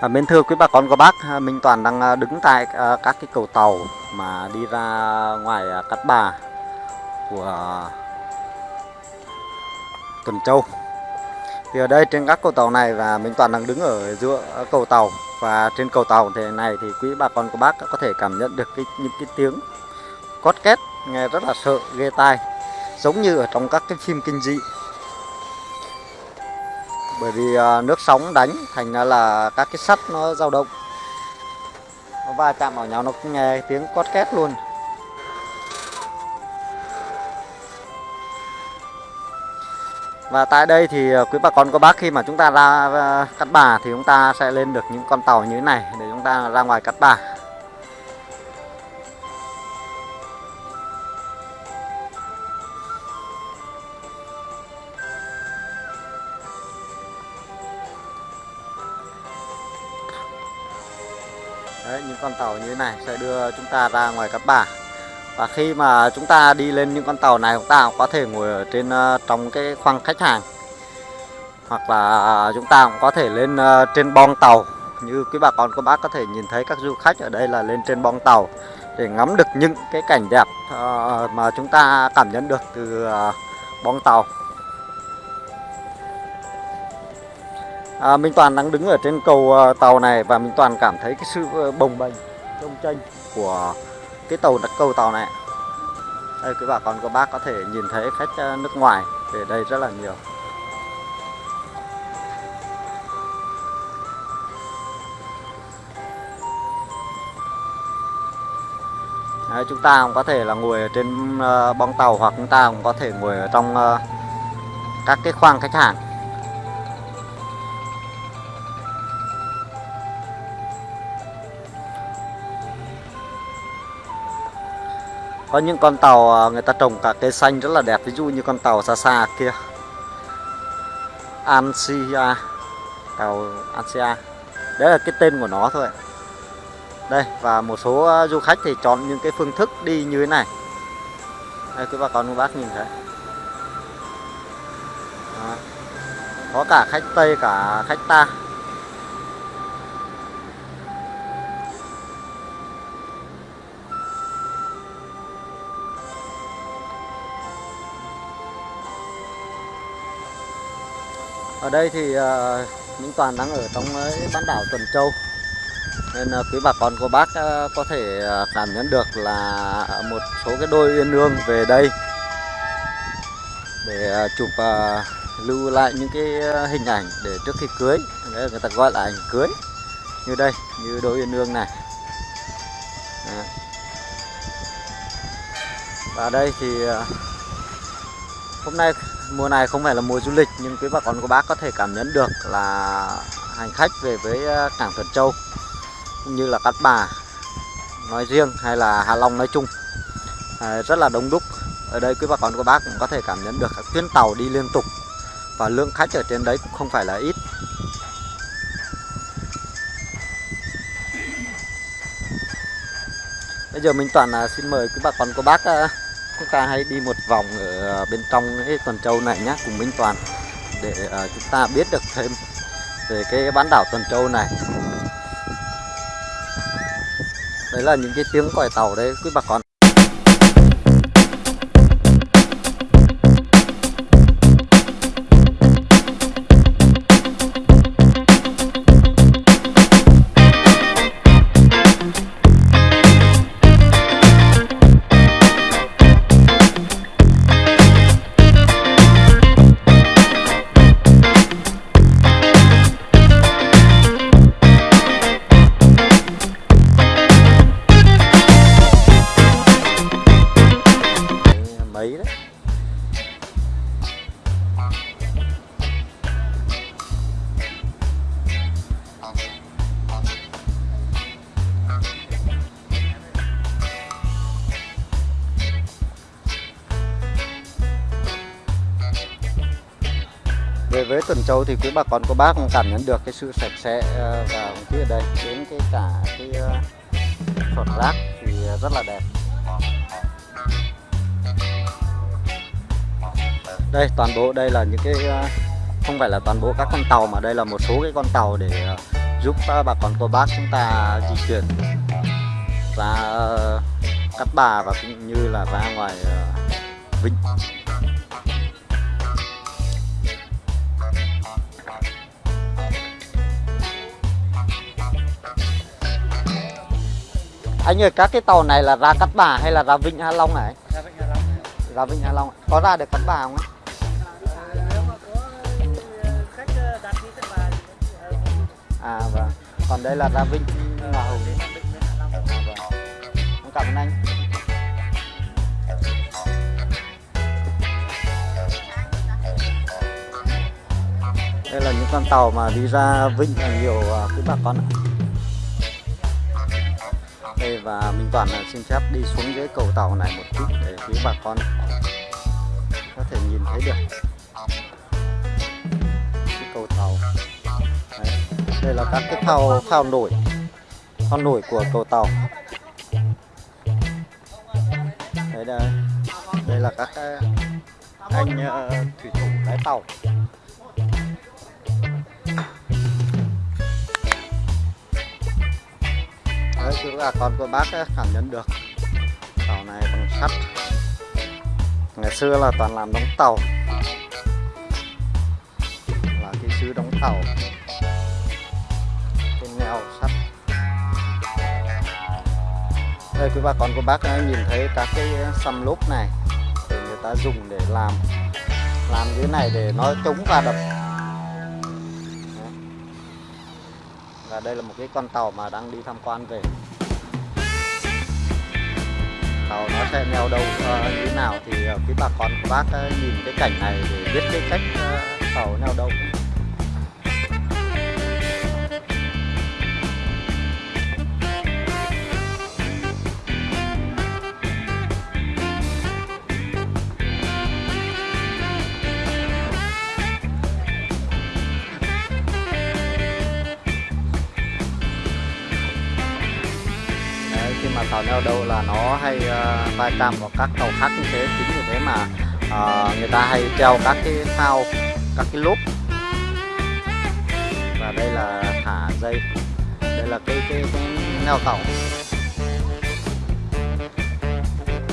À, mến thưa quý bà con cô bác, à, Minh Toàn đang à, đứng tại à, các cái cầu tàu mà đi ra ngoài Cát Bà của Tuần Châu. Thì ở đây trên các cầu tàu này và Minh Toàn đang đứng ở giữa cầu tàu và trên cầu tàu thế này thì quý bà con cô bác có thể cảm nhận được cái những cái tiếng cót két nghe rất là sợ ghê tai giống như ở trong các cái phim kinh dị bởi vì à, nước sóng đánh thành ra là các cái sắt nó dao động. Nó va chạm vào nhau, nó cũng nghe tiếng cót két luôn. Và tại đây thì à, quý bà con, cô bác khi mà chúng ta ra à, cắt cát bà thì chúng ta sẽ lên được những con tàu như thế này để chúng ta ra ngoài cát bà. Đấy, những con tàu như thế này sẽ đưa chúng ta ra ngoài Cát Bà. Và khi mà chúng ta đi lên những con tàu này chúng ta cũng có thể ngồi ở trên ờ, trong cái khoang khách hàng. Hoặc là à, à, chúng ta cũng có thể lên ờ, trên bong tàu. Như quý bà con các bác có thể nhìn thấy các du khách ở đây là lên trên bong tàu để ngắm được những cái cảnh đẹp ờ, mà chúng ta cảm nhận được từ bong tàu. À, Minh Toàn đang đứng ở trên cầu uh, tàu này và Minh Toàn cảm thấy cái sự uh, bồng bềnh trong tranh của cái tàu đặt cầu tàu này. Đây quý bà con cô bác có thể nhìn thấy khách uh, nước ngoài về đây rất là nhiều. Đấy, chúng ta cũng có thể là ngồi ở trên uh, bong tàu hoặc chúng ta cũng có thể ngồi ở trong uh, các cái khoang khách hàng. Có những con tàu à, người ta trồng cả cây xanh rất là đẹp, ví dụ như con tàu xa xa kia. Ansia tàu Ansia đấy là cái tên của nó thôi. Đây, và một số à, du khách thì chọn những cái phương thức đi như thế này. Đây quý bà con cô bác nhìn thấy. Đó. có cả khách Tây, cả khách ta. Ở đây thì ờ, uh, Minh Toàn đang ở trong ờ, bán đảo Tuần Châu. Nên uh, quý bà con cô bác uh, có thể cảm nhận được là một số cái đôi uyên ương về đây. Để uh, chụp uh, lưu lại những cái hình ảnh để trước khi cưới. Đấy, Người ta gọi là ảnh cưới. Như đây, như đôi uyên ương này. Đấy. Và đây thì uh, hôm nay mùa này không phải là mùa du lịch nhưng quý bà con cô bác có thể cảm nhận được là hành khách về với ờ, cảng Thuận Châu cũng như là Cát Bà nói riêng hay là Hạ Long nói chung à, rất là đông đúc. Ở đây quý bà con cô bác cũng có thể cảm nhận được các tuyến tàu đi liên tục và lượng khách ở trên đấy cũng không phải là ít. Bây giờ mình toàn là xin mời quý bà con cô bác chúng ta hãy đi một vòng ở Ờ, bên trong cái tuần châu này nhé cùng Minh Toàn, để ờ, chúng ta biết được thêm về cái bán đảo tuần châu này. Đấy là những cái tiếng còi tàu đấy quý bà con. Về với Tuần Châu thì quý bà con cô bác cũng cảm nhận được cái sự sạch sẽ ờ, và không khí ở đây. Đến cái cả cái ờ, phật rác thì ờ, rất là đẹp. Đây, toàn bộ đây là những cái không phải là toàn bộ các con tàu mà đây là một số cái con tàu để giúp bà con cô bác chúng ta di chuyển. Ra cắt Bà và cũng như là ra ngoài vịnh. Anh ơi, các cái tàu này là ra Cát Bà hay là ra Vinh Hạ Long này? Ra Vịnh Hạ Long. Ra Vinh Hạ Long. Có ra được Cát Bà không? ấy? Thì ờ, À vâng. Còn đây là ra Vinh Hòa Hồng. À, vâng. Cảm ơn anh. Đây là những con tàu mà đi ra Vinh là nhiều à, quý bà con ạ. Đây và Minh Toàn xin phép đi xuống dưới cầu tàu này một chút để quý bà con có thể nhìn thấy được cái cầu tàu. Đấy. Đây là các cái phao phao nổi phao nổi của cầu tàu. Đấy đây, đây là các cái anh uh, thủy thủ lái tàu. Đấy, cứ là con của bác ấy, cảm nhận được. Tàu này bằng sắt. Ngày xưa là toàn làm đóng tàu. Là kỹ sư đóng tàu. Trên neo sắt. Đây quý bà con của bác ấy, nhìn thấy các cái xăm lốp này thì người ta dùng để làm. Làm cái này để nó chống va đập và đây là một cái con tàu mà đang đi tham quan về. Tàu nó sẽ neo đâu uh, ờ, như thế nào thì ờ, uh, quý bà con của bác uh, nhìn cái cảnh này để biết cái cách uh, tàu neo đậu. Tàu neo đậu là nó hay ờ, vai chạm vào các tàu khác như thế. Chính vì thế mà uh, người ta hay treo các cái phao các cái lốp. Và đây là thả dây. Đây là cái cái, cái neo tàu.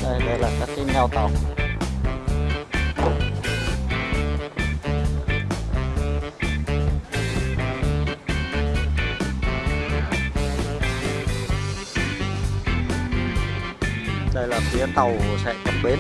Đây đây là các cái neo tàu. Phía tàu sẽ cập bến.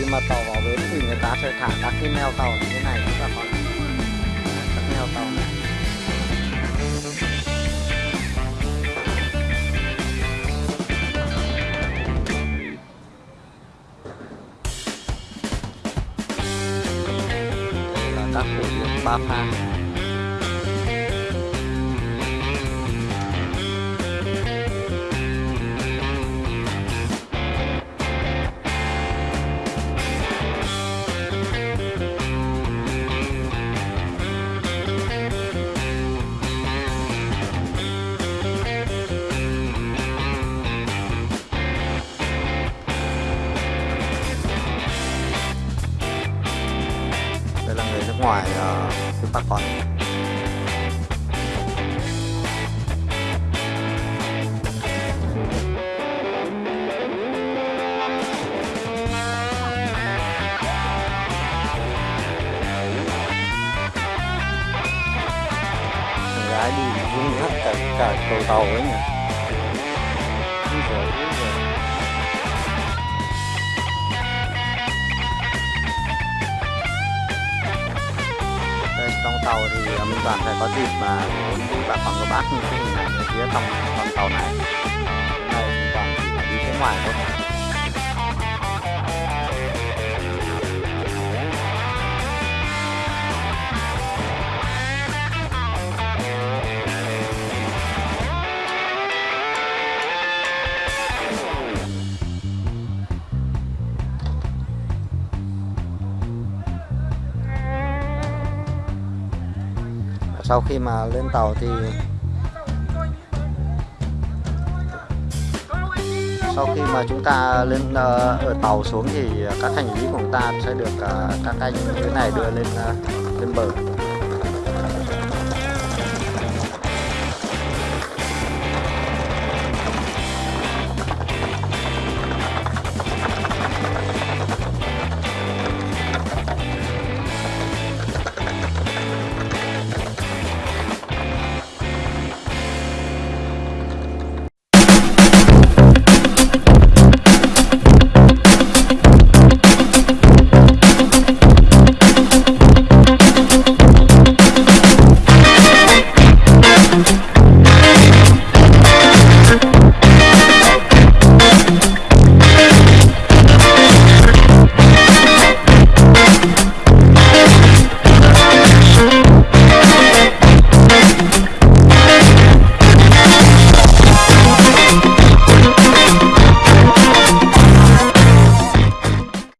Khi mà tàu vào bến thì người ta sẽ thả các cái neo tàu như thế này quý bà con Đấy, các neo tàu này các phổ điển ba pha ngoài uh, quý bà con gái đi rung hết cả cả cầu tàu ấy nhỉ. Úi giời, tàu thì à, mình Toàn phải có dịp mà đến với bà con cô bác như thế này phía trong con tàu này. Này mình Toàn đi phía ngoài thôi. Sau khi mà lên tàu thì sau khi mà chúng ta lên uh, ở tàu xuống thì các hành lý của chúng ta sẽ được uh, các anh cái này đưa lên uh, lên bờ.